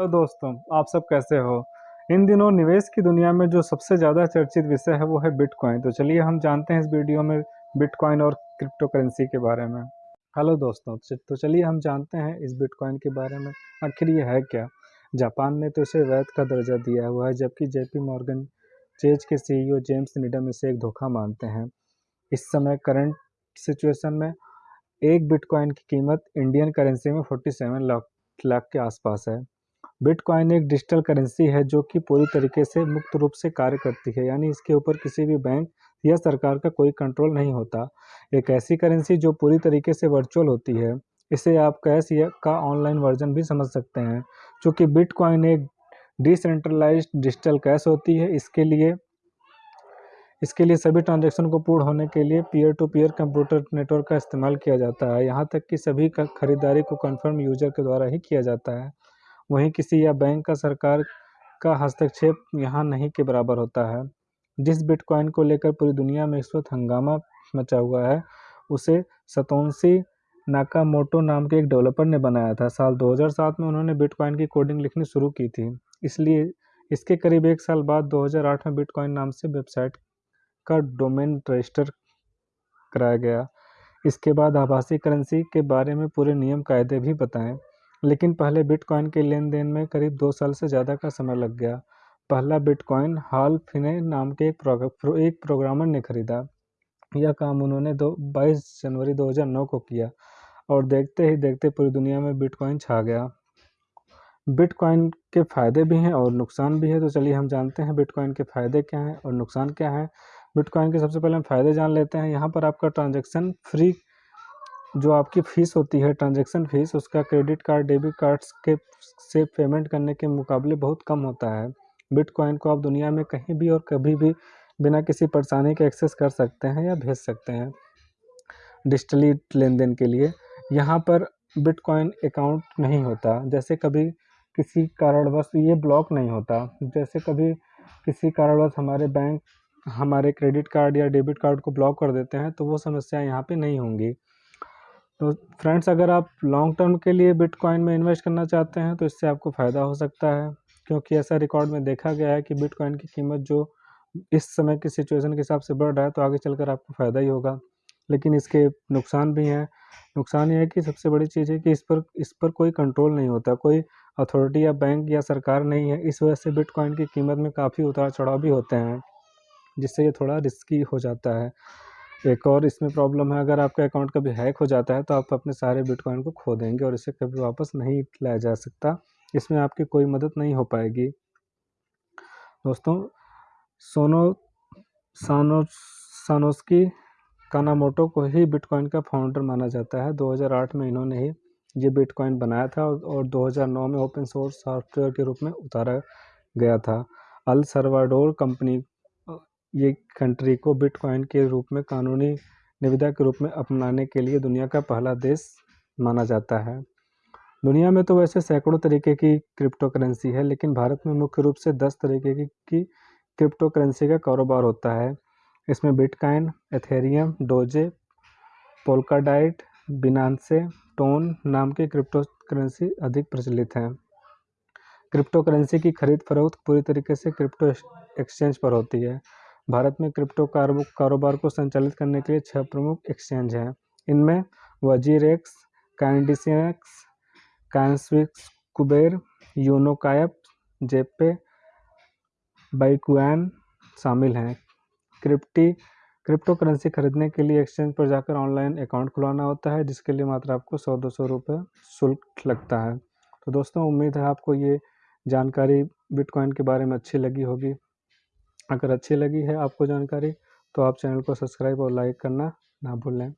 Hello दोस्तों, आप सब कैसे हो? इन दिनों निवेश की दुनिया में जो सबसे ज़्यादा चर्चित विषय है वो है बिटकॉइन तो चलिए हम जानते हैं इस वीडियो में बिटकॉइन और क्रिप्टो करेंसी के बारे में। हेलो दोस्तों तो चलिए हम जानते हैं इस बिटकॉइन के बारे में, आखिर ये है क्या? जापान ने तो इसे वैध का दर्जा दिया हुआ है, जबकि जेपी मॉर्गन चेज के सीईओ जेम्स निडम इसे एक धोखा मानते हैं। इस समय करंट सिचुएशन में एक बिटकॉइन की कीमत इंडियन करेंसी में 47 लाख लाख के आसपास है। बिटकॉइन एक डिजिटल करेंसी है जो कि पूरी तरीके से मुक्त रूप से कार्य करती है, यानी इसके ऊपर किसी भी बैंक या सरकार का कोई कंट्रोल नहीं होता। एक ऐसी करेंसी जो पूरी तरीके से वर्चुअल होती है, इसे आप कैश या का ऑनलाइन वर्जन भी समझ सकते हैं। चूँकि बिटकॉइन एक डिसेंट्रलाइज डिजिटल कैश होती है, इसके लिए इसके लिए सभी ट्रांजैक्शन को पूर्ण होने के लिए peer to peer computer network का इस्तेमाल किया जाता है। यहाँ तक कि सभी खरीदारी को कंफर्म यूज़र के द्वारा ही किया जाता है। वहीं किसी या बैंक का सरकार का हस्तक्षेप यहाँ नहीं के बराबर होता है। जिस बिटकॉइन को लेकर पूरी दुनिया में इस वक्त हंगामा मचा हुआ है, उसे सतोंसी नाकामोटो नाम के एक डेवलपर ने बनाया था। साल 2007 में उन्होंने बिटकॉइन की कोडिंग लिखनी शुरू की थी। इसलिए इसके करीब एक साल बाद 2008 में बिटकॉइन नाम से वेबसाइट का डोमेन रजिस्टर कराया गया। इसके बाद आभासी करेंसी के बारे में पूरे नियम कायदे भी बताएँ। लेकिन पहले बिटकॉइन के लेन देन में करीब दो साल से ज़्यादा का समय लग गया। पहला बिटकॉइन हाल फिने नाम के एक, प्रो, एक प्रोग्रामर ने खरीदा। यह काम उन्होंने दो बाईस जनवरी 2009 को किया और देखते ही देखते पूरी दुनिया में बिटकॉइन छा गया। बिटकॉइन के फ़ायदे भी हैं और नुकसान भी है। तो चलिए हम जानते हैं बिटकॉइन के फ़ायदे क्या हैं और नुकसान क्या है। बिटकॉइन के सबसे पहले हम फ़ायदे जान लेते हैं। यहाँ पर आपका ट्रांजेक्शन फ्री जो आपकी फ़ीस होती है, ट्रांजेक्शन फ़ीस, उसका क्रेडिट कार्ड, डेबिट कार्ड्स के से पेमेंट करने के मुकाबले बहुत कम होता है। बिटकॉइन को आप दुनिया में कहीं भी और कभी भी बिना किसी परेशानी के एक्सेस कर सकते हैं या भेज सकते हैं। डिजिटली लेन देन के लिए यहाँ पर बिटकॉइन अकाउंट नहीं होता। जैसे कभी किसी कारणवश ये ब्लॉक नहीं होता। जैसे कभी किसी कारणवश हमारे बैंक, हमारे क्रेडिट कार्ड या डेबिट कार्ड को ब्लॉक कर देते हैं तो वो समस्या यहाँ पे नहीं होंगी। तो फ्रेंड्स, अगर आप लॉन्ग टर्म के लिए बिटकॉइन में इन्वेस्ट करना चाहते हैं तो इससे आपको फ़ायदा हो सकता है। क्योंकि ऐसा रिकॉर्ड में देखा गया है कि बिटकॉइन की कीमत जो इस समय की सिचुएशन के हिसाब से बढ़ रहा है तो आगे चलकर आपको फ़ायदा ही होगा। लेकिन इसके नुकसान भी हैं। नुकसान ये है कि सबसे बड़ी चीज़ है कि इस पर इस पर कोई कंट्रोल नहीं होता। कोई अथॉरिटी या बैंक या सरकार नहीं है। इस वजह से बिटकॉइन की कीमत में काफ़ी उतार चढ़ाव भी होते हैं, जिससे ये थोड़ा रिस्की हो जाता है। एक और इसमें प्रॉब्लम है, अगर आपका अकाउंट कभी हैक हो जाता है तो आप अपने सारे बिटकॉइन को खो देंगे और इसे कभी वापस नहीं लाया जा सकता। इसमें आपकी कोई मदद नहीं हो पाएगी। दोस्तों, सोनो, सानो, सानोस्की कानामोटो को ही बिटकॉइन का फाउंडर माना जाता है। 2008 में इन्होंने ही ये बिटकॉइन बनाया था और 2009 में ओपन सोर्स सॉफ्टवेयर के रूप में उतारा गया था। अल सरवाडोर कंपनी ये कंट्री को बिटकॉइन के रूप में कानूनी निविदा के रूप में अपनाने के लिए दुनिया का पहला देश माना जाता है। दुनिया में तो वैसे सैकड़ों तरीके की क्रिप्टो करेंसी है लेकिन भारत में मुख्य रूप से दस तरीके की, की क्रिप्टो करेंसी का कारोबार होता है। इसमें bitcoin Ethereum Doge Polkadot Binance Tron नाम के क्रिप्टो करेंसी अधिक प्रचलित हैं। क्रिप्टो करेंसी की खरीद फरोख्त पूरी तरीके से क्रिप्टो एक्सचेंज पर होती है। भारत में क्रिप्टो कारोबार को संचालित करने के लिए छह प्रमुख एक्सचेंज हैं। इनमें वजीरेक्स कैंडिसियक्स कैंसविक्स कुबेर यूनोकायप जेपे बाइकुआन शामिल हैं। क्रिप्टी क्रिप्टो करेंसी खरीदने के लिए एक्सचेंज पर जाकर ऑनलाइन अकाउंट खुलवाना होता है, जिसके लिए मात्र आपको सौ दो सौ रुपये शुल्क लगता है। तो दोस्तों, उम्मीद है आपको ये जानकारी बिटकॉइन के बारे में अच्छी लगी होगी। अगर अच्छी लगी है आपको जानकारी तो आप चैनल को सब्सक्राइब और लाइक करना ना भूलें।